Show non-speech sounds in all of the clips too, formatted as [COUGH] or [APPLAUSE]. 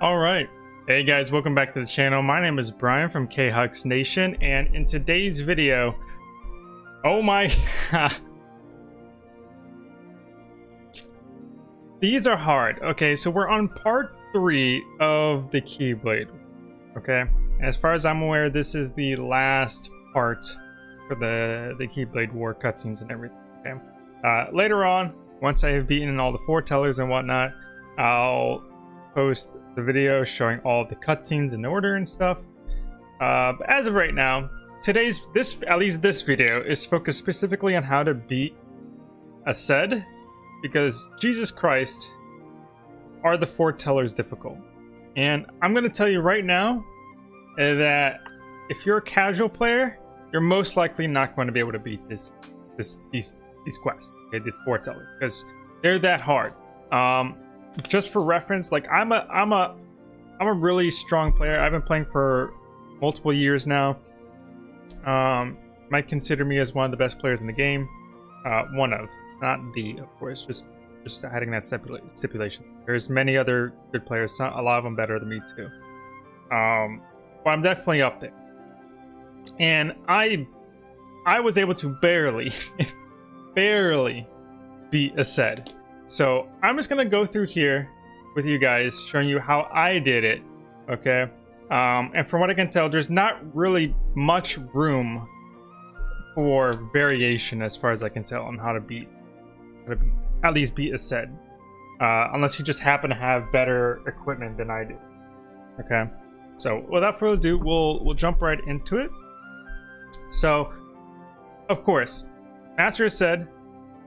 All right. Hey guys, welcome back to the channel. My name is Brian from K-Hux Nation, and in today's video, oh my, [LAUGHS] these are hard. Okay, so we're on part three of the Keyblade. Okay, as far as I'm aware, this is the last part for the the Keyblade War cutscenes and everything. Okay, uh, later on, once I have beaten all the foretellers and whatnot, I'll post the video showing all the cutscenes in order and stuff. Uh, but as of right now, today's this at least this video is focused specifically on how to beat Aced, because Jesus Christ are the foretellers difficult. And I'm gonna tell you right now that if you're a casual player, you're most likely not going to be able to beat this this these these quests, okay, the foretellers, because they're that hard. Um, just for reference, like I'm a I'm a I'm a really strong player. I've been playing for multiple years now. Um, might consider me as one of the best players in the game. Uh, one of, not the, of course. Just just adding that stipulation. There's many other good players. A lot of them better than me too. Um, but I'm definitely up there. And I I was able to barely, [LAUGHS] barely beat Aced. So I'm just gonna go through here with you guys, showing you how I did it. Okay, um, and from what I can tell, there's not really much room for variation as far as I can tell on how to beat, how to beat at least beat Aced, uh, unless you just happen to have better equipment than I do. Okay, so without further ado, we'll we'll jump right into it. So, of course, Master Aced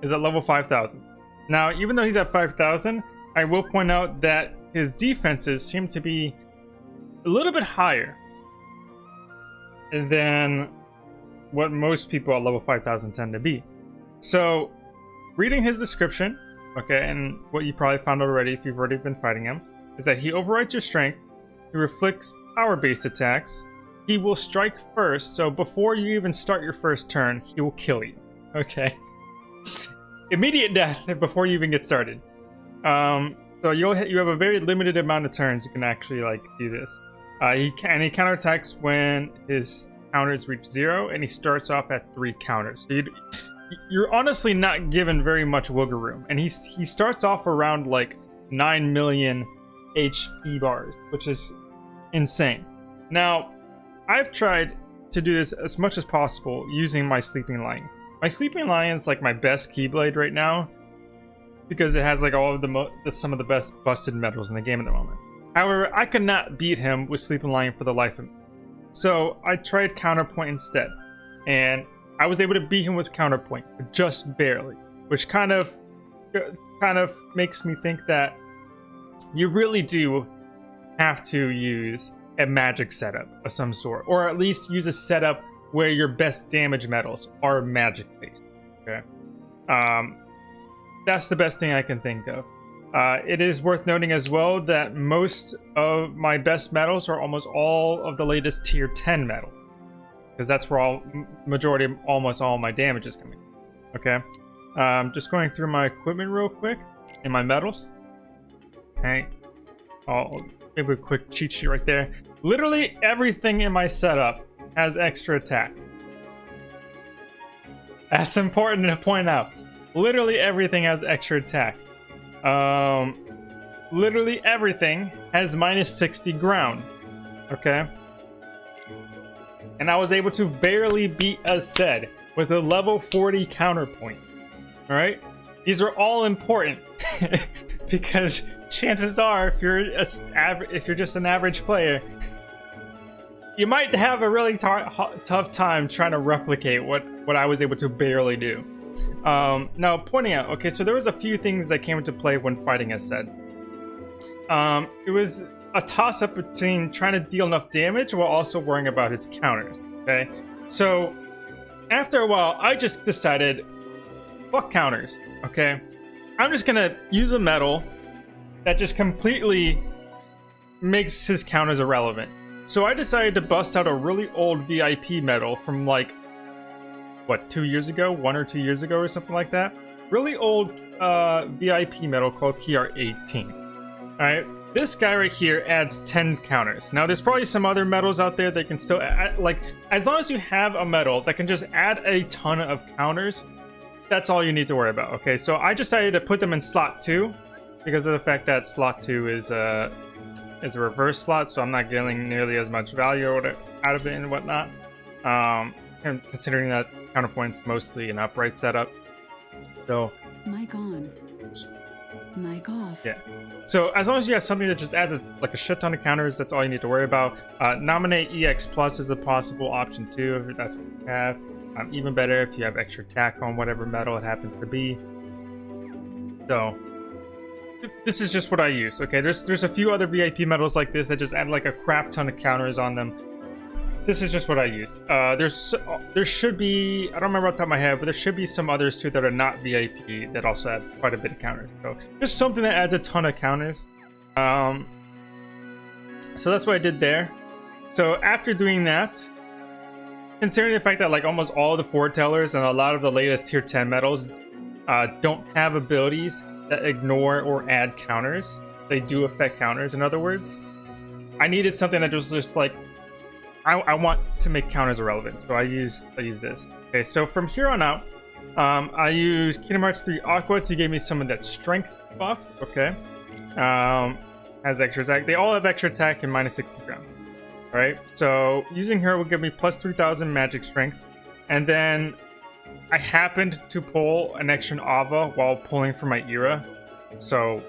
is at level 5,000. Now, even though he's at 5,000, I will point out that his defenses seem to be a little bit higher than what most people at level 5000 tend to be. So, reading his description, okay, and what you probably found already if you've already been fighting him, is that he overrides your strength, he reflects power-based attacks, he will strike first, so before you even start your first turn, he will kill you, okay? Immediate death [LAUGHS] before you even get started. Um, so you'll you have a very limited amount of turns you can actually like do this. Uh, he can he counterattacks when his counters reach zero, and he starts off at three counters. So you you're honestly not given very much wiggle room, and he's he starts off around like nine million HP bars, which is insane. Now, I've tried to do this as much as possible using my sleeping lion. My Sleeping Lion's like my best Keyblade right now because it has like all of the, some of the best busted medals in the game at the moment. However, I could not beat him with Sleeping Lion for the life of me. So I tried Counterpoint instead, and I was able to beat him with Counterpoint, just barely, which kind of uh, kind of makes me think that you really do have to use a magic setup of some sort, or at least use a setup where your best damage medals are magic based. Okay. Um, that's the best thing I can think of. Uh, it is worth noting as well that most of my best medals are almost all of the latest tier 10 medal. Because that's where all majority of almost all my damage is coming. Okay. Um, just going through my equipment real quick and my medals. Okay. I'll give a quick cheat sheet right there. Literally everything in my setup has extra attack. That's important to point out. Literally everything has extra attack. Um, literally everything has minus 60 ground. Okay? And I was able to barely beat Aced with a level 40 counterpoint. Alright? These are all important. [LAUGHS] because chances are, if you're a, if you're just an average player, you might have a really tough time trying to replicate what what I was able to barely do. Um, now, pointing out, okay, so there was a few things that came into play when fighting Aced. Um, it was a toss-up between trying to deal enough damage while also worrying about his counters. Okay, so after a while, I just decided, fuck counters. Okay, I'm just gonna use a medal that just completely makes his counters irrelevant. So I decided to bust out a really old VIP medal from like, what, two years ago? One or two years ago or something like that? Really old uh, VIP medal called PR18. Alright, this guy right here adds 10 counters. Now, there's probably some other medals out there that can still add, like, as long as you have a medal that can just add a ton of counters, that's all you need to worry about. Okay, so I decided to put them in slot two because of the fact that slot two is a is a reverse slot, so I'm not getting nearly as much value out of it and whatnot. Um, and considering that counterpoint's mostly an upright setup, so mic on, mic off. Yeah. So as long as you have something that just adds a, like a shit ton of counters, that's all you need to worry about. Uh, nominate EX plus is a possible option too if that's what you have. Um, even better if you have extra attack on whatever medal it happens to be. So this is just what I use. Okay, there's there's a few other VIP medals like this that just add like a crap ton of counters on them. This is just what I used. Uh, there's there should be I don't remember off the top of my head, but there should be some others too that are not VIP that also add quite a bit of counters. So just something that adds a ton of counters. Um, so that's what I did there. So after doing that, considering the fact that like almost all the foretellers and a lot of the latest tier 10 medals uh, don't have abilities that ignore or add counters. They do affect counters, in other words. I needed something that was just like, I, I want to make counters irrelevant, so I use I use this. Okay, so from here on out, um, I use Kingdom Hearts 3 Aqua to give me some of that strength buff. Okay, um, has extra attack. They all have extra attack and minus 60 ground. All right, so using her will give me plus 3,000 magic strength, and then I happened to pull an extra Ava while pulling for my Ira, so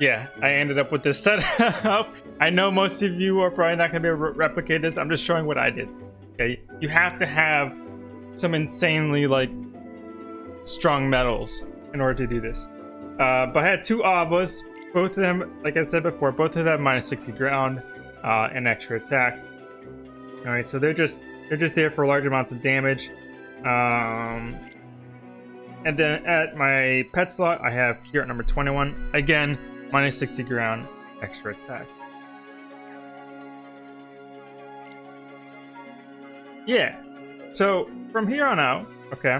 yeah, I ended up with this [LAUGHS] setup. I know most of you are probably not going to be able to replicate this. I'm just showing what I did. Okay, you have to have some insanely like strong medals in order to do this. Uh, but I had two Avas, both of them, like I said before, both of them minus 60 ground uh, and extra attack. All right, so they're just they're just there for large amounts of damage. Um, and then at my pet slot, I have Kira number 21. Again, minus 60 ground, extra attack. Yeah. So from here on out, okay.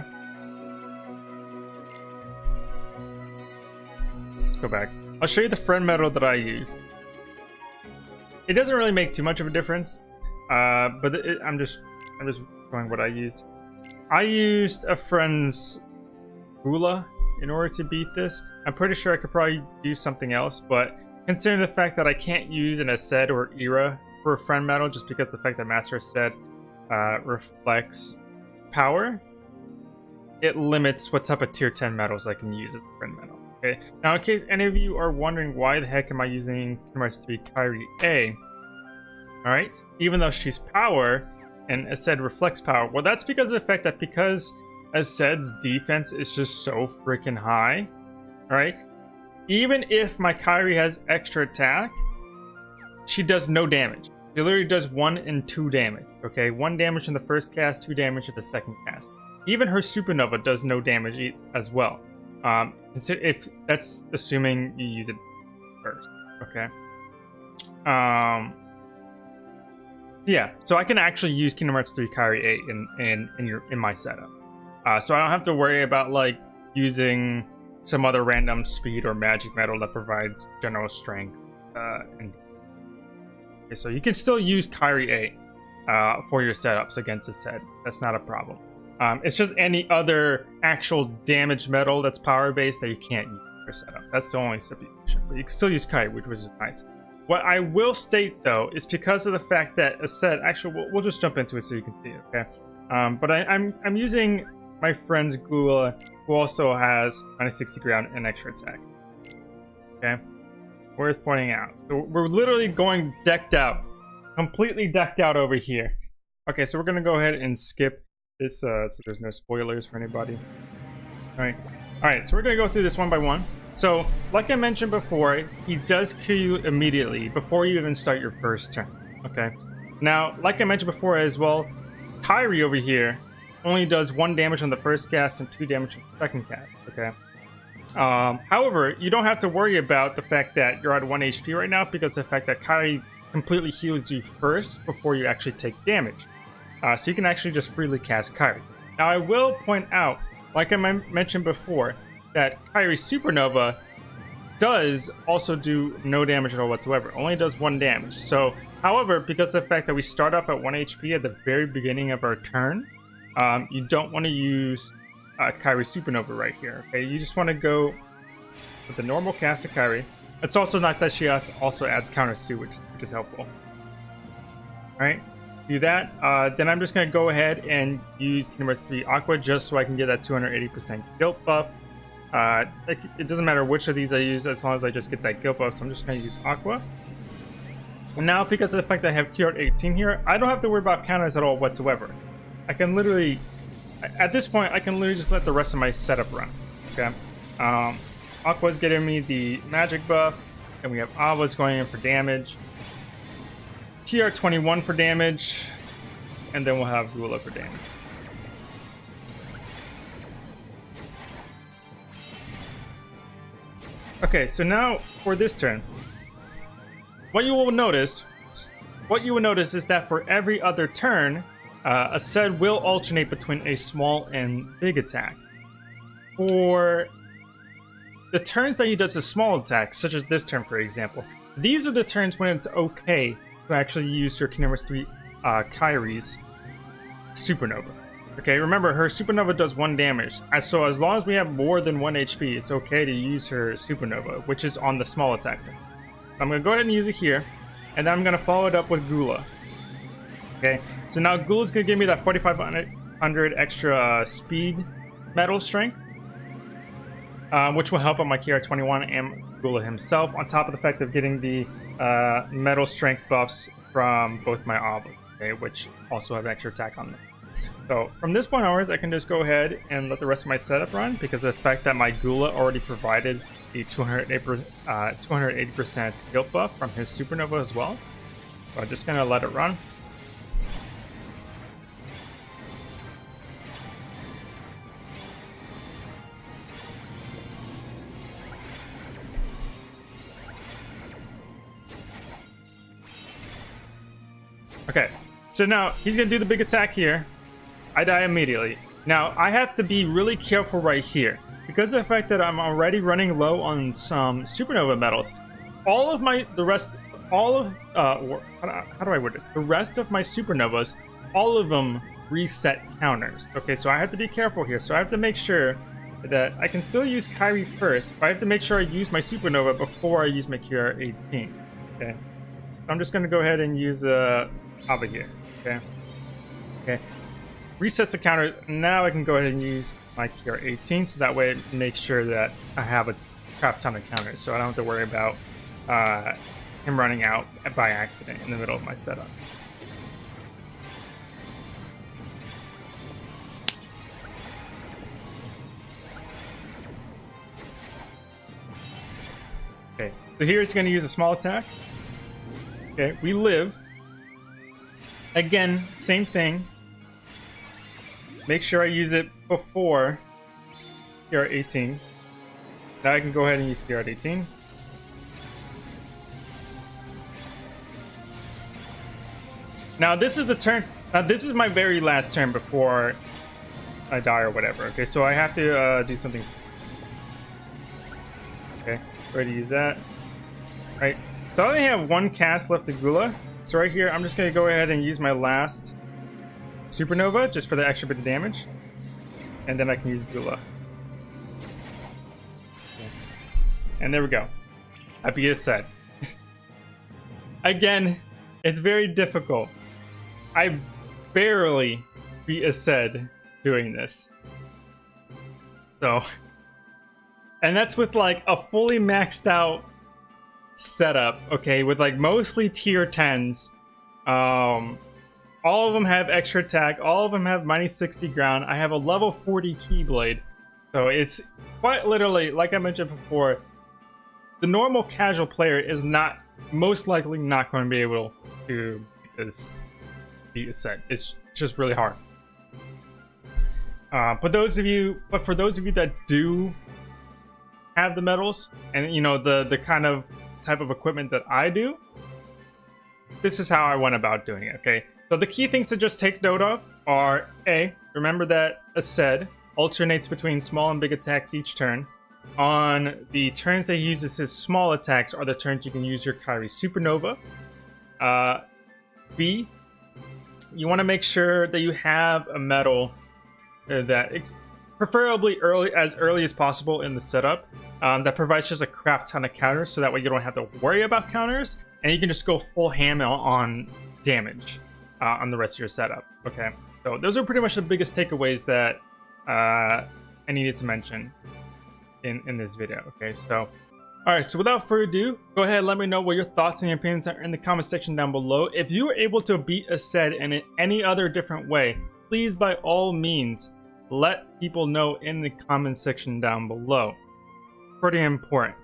Let's go back. I'll show you the friend medal that I used. It doesn't really make too much of a difference, uh, but it, I'm just I'm just showing what I used. I used a friend's Gula in order to beat this. I'm pretty sure I could probably do something else, but considering the fact that I can't use an Aced or Ira for a friend medal just because the fact that Master Aced uh, reflects power, it limits what type of tier 10 medals I can use as a friend medal. Okay. Now, in case any of you are wondering why the heck am I using Hearts 3 Kairi A, alright, even though she's power, and Aced reflects power. Well, that's because of the fact that because Aced's defense is just so freaking high, right? Even if my Kairi has extra attack, she does no damage. She literally does one and two damage, okay? One damage in the first cast, two damage in the second cast. Even her Supernova does no damage as well. Um, if that's assuming you use it first, okay? Um, yeah, so I can actually use Kingdom Hearts 3 Kairi A in, in, in, your, in my setup. Uh, so I don't have to worry about like using some other random speed or magic medal that provides general strength. Uh, and okay, so you can still use Kairi A uh, for your setups against this Ted. That's not a problem. Um, it's just any other actual damage medal that's power based that you can't use for setup. That's the only stipulation. But you can still use Kairi, which was nice. What I will state, though, is because of the fact that Aced, actually, we'll, we'll just jump into it so you can see okay? Um, but I, am I'm, I'm using my friend's Gula, who also has minus 60 ground and extra attack. Okay? Worth pointing out. So we're literally going decked out. Completely decked out over here. Okay, so we're going to go ahead and skip this uh, so there's no spoilers for anybody. Alright. Alright, so we're going to go through this one by one. So, like I mentioned before, he does kill you immediately before you even start your first turn. Okay. Now, like I mentioned before as well, Kairi over here only does one damage on the first cast and two damage on the second cast. Okay. Um, however, you don't have to worry about the fact that you're at one HP right now because the fact that Kairi completely heals you first before you actually take damage. Uh, so you can actually just freely cast Kairi. Now, I will point out, like I mentioned before, that Kairi Supernova does also do no damage at all whatsoever. Only does one damage. So, however, because of the fact that we start off at 1 HP at the very beginning of our turn, um, you don't want to use uh, Kairi Supernova right here. Okay, you just want to go with the normal cast of Kairi. It's also not that she also adds counters too, which, which is helpful. Alright, do that. Uh, then I'm just going to go ahead and use Kingdom Hearts 3 Aqua just so I can get that 280% guilt buff. Uh, it, it, doesn't matter which of these I use as long as I just get that guilt buff, so I'm just going to use Aqua. And now, because of the fact that I have QR 18 here, I don't have to worry about counters at all whatsoever. I can literally, at this point, I can literally just let the rest of my setup run. Okay. Um, Aqua's getting me the magic buff, and we have Ava's going in for damage. TR21 for damage, and then we'll have Gula for damage. Okay, so now for this turn, what you will notice, what you will notice is that for every other turn, uh, Aced will alternate between a small and big attack. For the turns that he does a small attack, such as this turn, for example, these are the turns when it's okay to actually use your Kingdom 3 uh, Kairi's Supernova. Okay, remember, her Supernova does one damage. So as long as we have more than one HP, it's okay to use her Supernova, which is on the small attack. I'm going to go ahead and use it here, and then I'm going to follow it up with Gula. Okay, so now Gula's going to give me that 4500 extra uh, speed medal strength, uh, which will help on my KR21 and Gula himself, on top of the fact of getting the uh, medal strength buffs from both my Obli, okay, which also have extra attack on them. So from this point onwards, I can just go ahead and let the rest of my setup run because the fact that my Gula already provided the 280% uh, 280% guilt buff from his Supernova as well. So I'm just going to let it run. Okay, so now he's gonna do the big attack here. I die immediately. Now, I have to be really careful right here. Because of the fact that I'm already running low on some supernova medals, all of my, the rest, all of, uh, how do I word this? The rest of my supernovas, all of them reset counters. Okay, so I have to be careful here. So I have to make sure that I can still use Kairi first, but I have to make sure I use my supernova before I use my QR 18. Okay, I'm just going to go ahead and use uh, Ava here. Okay, okay, resets the counter. Now I can go ahead and use my KR18, so that way it makes sure that I have a crap ton of counters, so I don't have to worry about uh, him running out by accident in the middle of my setup. Okay, so here it's going to use a small attack. Okay, we live. Again, same thing. Make sure I use it before PR18. Now I can go ahead and use PR18. Now this is the turn. Now this is my very last turn before I die or whatever. Okay, so I have to uh, do something specific. Okay, ready to use that. All right, so I only have one cast left of Gula. So right here, I'm just gonna go ahead and use my last Supernova, just for the extra bit of damage. And then I can use Gula. And there we go. Happy is [LAUGHS] said. Again, it's very difficult. I barely beat Aced doing this. So, and that's with like a fully maxed out setup, okay, with like mostly tier 10s. Um, all of them have extra attack. All of them have minus 60 ground. I have a level 40 Keyblade. So it's quite literally, like I mentioned before, the normal casual player is not, most likely not going to be able to this beat Aced. It's just really hard. Uh, but those of you, but for those of you that do have the medals and you know the the kind of type of equipment that I do, this is how I went about doing it. Okay, so the key things to just take note of are A, remember that Aced alternates between small and big attacks each turn. on the turns that he uses his small attacks are the turns you can use your Kairi Supernova. Uh, B, you want to make sure that you have a medal uh, that preferably early as early as possible in the setup um, that provides just a crap ton of counters so that way you don't have to worry about counters and you can just go full ham on damage uh, on the rest of your setup. Okay. So those are pretty much the biggest takeaways that uh, i needed to mention in in this video. Okay. So all right. So without further ado go ahead let me know what your thoughts and opinions are in the comment section down below. If you were able to beat Aced in any other different way please by all means let people know in the comment section down below. Pretty important.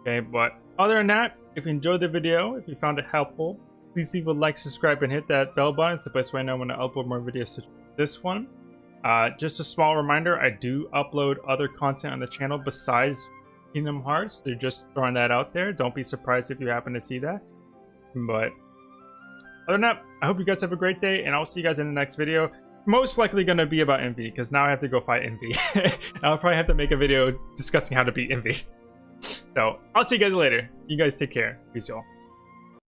Okay. But other than that if you enjoyed the video if you found it helpful please leave a like subscribe and hit that bell button it's the best way i know when i upload more videos to this one uh, just a small reminder, I do upload other content on the channel besides Kingdom Hearts. They're just throwing that out there. Don't be surprised if you happen to see that. But other than that, I hope you guys have a great day, and I'll see you guys in the next video. Most likely going to be about Invi, because now I have to go fight Invi. [LAUGHS] I'll probably have to make a video discussing how to beat Invi. [LAUGHS] so, I'll see you guys later. You guys take care. Peace, y'all.